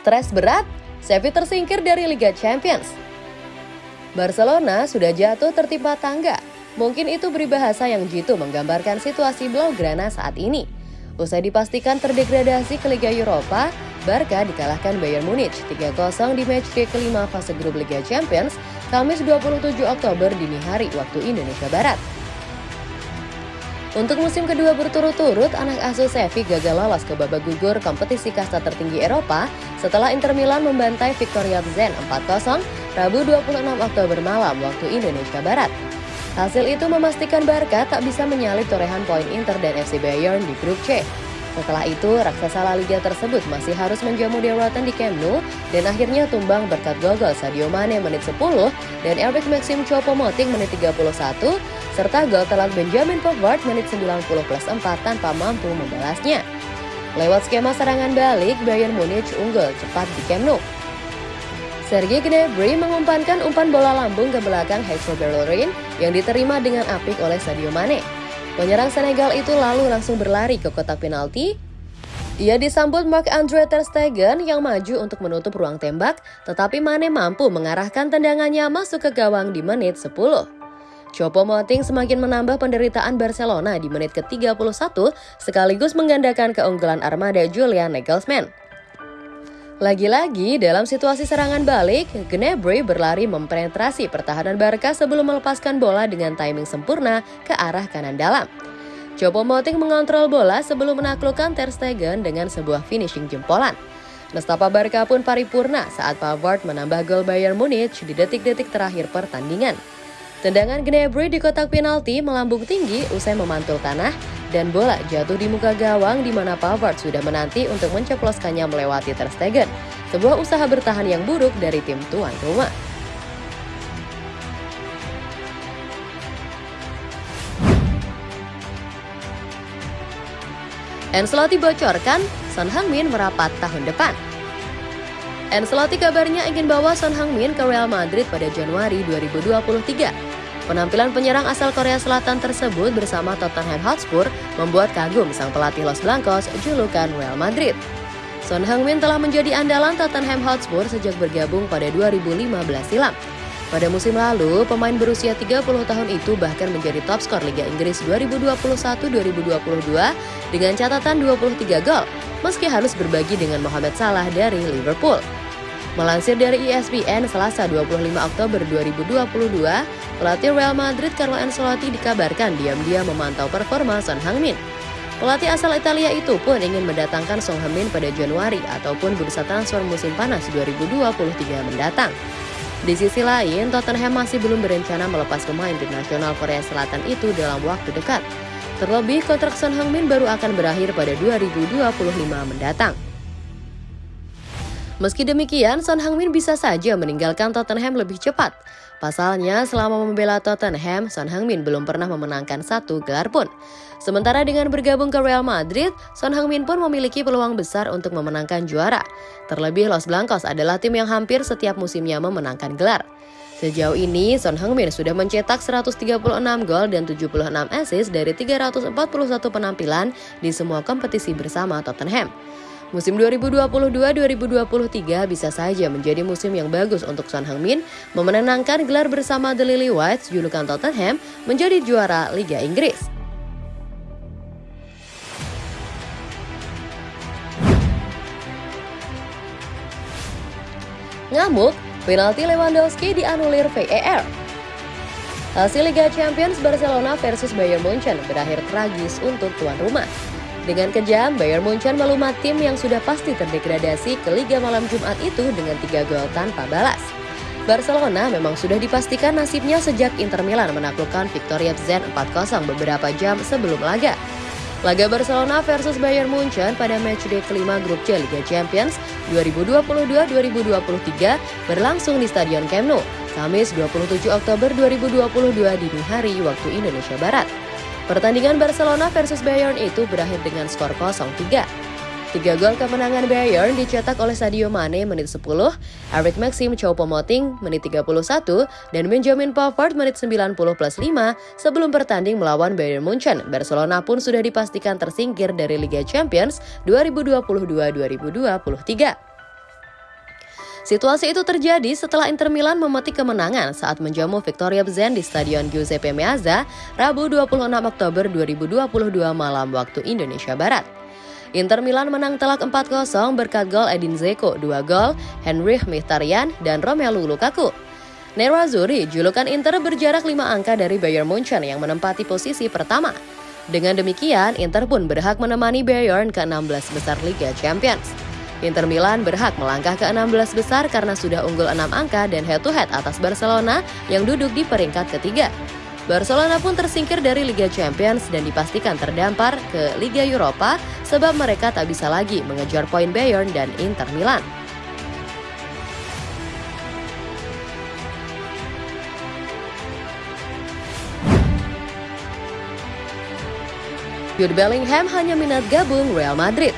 Stres berat, Xavi tersingkir dari Liga Champions. Barcelona sudah jatuh tertimpa tangga. Mungkin itu beribahasa yang jitu menggambarkan situasi Blaugrana saat ini. Usai dipastikan terdegradasi ke Liga Eropa, Barca dikalahkan Bayern Munich 3-0 di matchday kelima fase grup Liga Champions, Kamis 27 Oktober dini hari waktu Indonesia Barat. Untuk musim kedua berturut-turut, anak asuh Sevi gagal lolos ke babak gugur kompetisi kasta tertinggi Eropa setelah Inter Milan membantai Victoria Zen 4-0 Rabu 26 Oktober malam waktu Indonesia Barat. Hasil itu memastikan Barca tak bisa menyalip torehan poin Inter dan FC Bayern di grup C. Setelah itu, raksasa La Liga tersebut masih harus menjamu Rotten di Camp Nou dan akhirnya tumbang berkat gol Sadio Mane menit 10 dan Eric Maxim Choupo-Moting menit 31 serta gol telat Benjamin Pavard menit 90 plus 4 tanpa mampu membalasnya. Lewat skema serangan balik, Bayern Munich unggul cepat di Camp Nou. Sergei Gnabry mengumpankan umpan bola lambung ke belakang Hector Bellerin yang diterima dengan apik oleh Sadio Mane. Penyerang Senegal itu lalu langsung berlari ke kotak penalti. Ia disambut Mark-Andre Ter Stegen yang maju untuk menutup ruang tembak, tetapi Mane mampu mengarahkan tendangannya masuk ke gawang di menit 10. Chopo Moting semakin menambah penderitaan Barcelona di menit ke-31 sekaligus menggandakan keunggulan armada Julian Nagelsmann. Lagi-lagi dalam situasi serangan balik, Gnabry berlari mempenetrasi pertahanan Barca sebelum melepaskan bola dengan timing sempurna ke arah kanan dalam. Chopo Moting mengontrol bola sebelum menaklukkan Ter Stegen dengan sebuah finishing jempolan. Nestapa Barca pun paripurna saat Pavard menambah gol Bayern Munich di detik-detik terakhir pertandingan. Tendangan Gnabry di kotak penalti melambung tinggi usai memantul tanah dan bola jatuh di muka gawang di mana Pavard sudah menanti untuk menceploskannya melewati Ter Stegen. Sebuah usaha bertahan yang buruk dari tim tuan rumah. Ancelotti bocorkan Son Heung-min merapat tahun depan. Ancelotti kabarnya ingin bawa Son Heung-min ke Real Madrid pada Januari 2023. Penampilan penyerang asal Korea Selatan tersebut bersama Tottenham Hotspur membuat kagum sang pelatih Los Blancos julukan Real Madrid. Son Heung-min telah menjadi andalan Tottenham Hotspur sejak bergabung pada 2015 silam. Pada musim lalu, pemain berusia 30 tahun itu bahkan menjadi top skor Liga Inggris 2021-2022 dengan catatan 23 gol, meski harus berbagi dengan Mohamed Salah dari Liverpool. Melansir dari ESPN Selasa 25 Oktober 2022, pelatih Real Madrid Carlo Ancelotti dikabarkan diam-diam memantau performa Son Heung-min. Pelatih asal Italia itu pun ingin mendatangkan Son Heung-min pada Januari ataupun bursa transfer musim panas 2023 mendatang. Di sisi lain, Tottenham masih belum berencana melepas pemain tim nasional Korea Selatan itu dalam waktu dekat. Terlebih, kontrak Son Heung-min baru akan berakhir pada 2025 mendatang. Meski demikian, Son Heung-min bisa saja meninggalkan Tottenham lebih cepat. Pasalnya, selama membela Tottenham, Son Heung-min belum pernah memenangkan satu gelar pun. Sementara dengan bergabung ke Real Madrid, Son Heung-min pun memiliki peluang besar untuk memenangkan juara. Terlebih Los Blancos adalah tim yang hampir setiap musimnya memenangkan gelar. Sejauh ini, Son Heung-min sudah mencetak 136 gol dan 76 assist dari 341 penampilan di semua kompetisi bersama Tottenham. Musim 2022-2023 bisa saja menjadi musim yang bagus untuk Son Heung-min memenangkan gelar bersama The Lily Whites julukan Tottenham menjadi juara Liga Inggris. Ngamuk, penalti Lewandowski dianulir VAR. Hasil Liga Champions Barcelona versus Bayern Munchen berakhir tragis untuk tuan rumah. Dengan kejam, Bayern Munchen melumat tim yang sudah pasti terdegradasi ke Liga malam Jumat itu dengan tiga gol tanpa balas. Barcelona memang sudah dipastikan nasibnya sejak Inter Milan menaklukkan Victoria Zen 4-0 beberapa jam sebelum laga. Laga Barcelona versus Bayern Munchen pada matchday kelima grup C Liga Champions 2022-2023 berlangsung di Stadion Camp Nou, Kamis 27 Oktober 2022 dini hari waktu Indonesia Barat. Pertandingan Barcelona versus Bayern itu berakhir dengan skor 0-3. Tiga gol kemenangan Bayern dicetak oleh Sadio Mane menit 10, Eric Maxim Choupo-Moting menit 31, dan Benjamin Pavard menit 90 plus 5 sebelum bertanding melawan Bayern Munchen. Barcelona pun sudah dipastikan tersingkir dari Liga Champions 2022-2023. Situasi itu terjadi setelah Inter Milan memetik kemenangan saat menjamu Victoria Zen di Stadion Giuseppe Meazza Rabu 26 Oktober 2022 malam waktu Indonesia Barat. Inter Milan menang telak 4-0 berkat gol Edin Zeko 2 gol, Henry Mkhitaryan, dan Romelu Lukaku. Nerazzurri, julukan Inter berjarak 5 angka dari Bayern Munchen yang menempati posisi pertama. Dengan demikian, Inter pun berhak menemani Bayern ke-16 besar Liga Champions. Inter Milan berhak melangkah ke 16 besar karena sudah unggul 6 angka dan head-to-head atas Barcelona yang duduk di peringkat ketiga. Barcelona pun tersingkir dari Liga Champions dan dipastikan terdampar ke Liga Eropa sebab mereka tak bisa lagi mengejar poin Bayern dan Inter Milan. Jude Bellingham hanya minat gabung Real Madrid.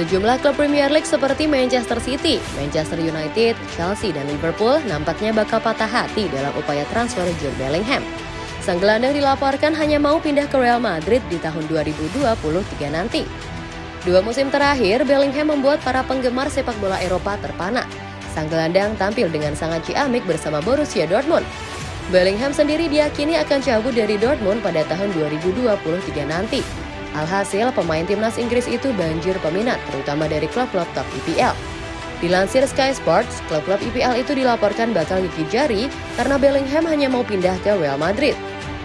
Sejumlah klub Premier League seperti Manchester City, Manchester United, Chelsea, dan Liverpool nampaknya bakal patah hati dalam upaya transfer Jude Bellingham. Sang gelandang dilaporkan hanya mau pindah ke Real Madrid di tahun 2023 nanti. Dua musim terakhir, Bellingham membuat para penggemar sepak bola Eropa terpana. Sang gelandang tampil dengan sangat ciamik bersama Borussia Dortmund. Bellingham sendiri diyakini akan cabut dari Dortmund pada tahun 2023 nanti. Alhasil, pemain timnas Inggris itu banjir peminat, terutama dari klub-klub top IPL. Dilansir Sky Sports, klub-klub IPL itu dilaporkan bakal gigit jari karena Bellingham hanya mau pindah ke Real Madrid.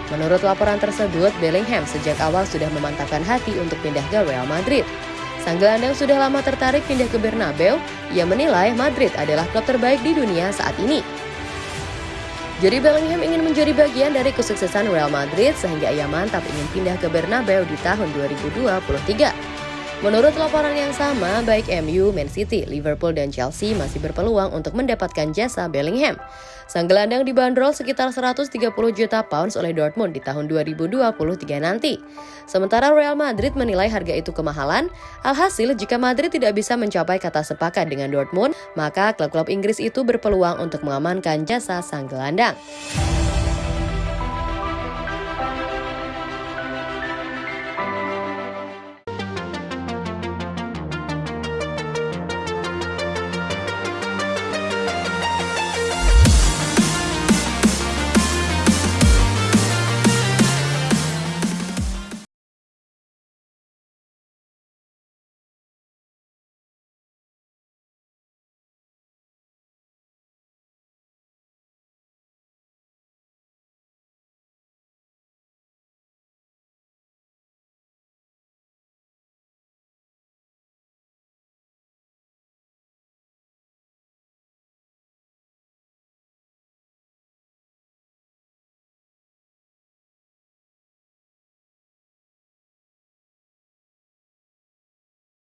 Menurut laporan tersebut, Bellingham sejak awal sudah memantapkan hati untuk pindah ke Real Madrid. Sang gelandang sudah lama tertarik pindah ke Bernabeu, ia menilai Madrid adalah klub terbaik di dunia saat ini. Jadi Bellingham ingin menjadi bagian dari kesuksesan Real Madrid sehingga ia mantap ingin pindah ke Bernabeu di tahun 2023. Menurut laporan yang sama, baik MU, Man City, Liverpool, dan Chelsea masih berpeluang untuk mendapatkan jasa Bellingham. Sang gelandang dibanderol sekitar 130 juta pounds oleh Dortmund di tahun 2023 nanti. Sementara Real Madrid menilai harga itu kemahalan, alhasil jika Madrid tidak bisa mencapai kata sepakat dengan Dortmund, maka klub-klub Inggris itu berpeluang untuk mengamankan jasa sang gelandang.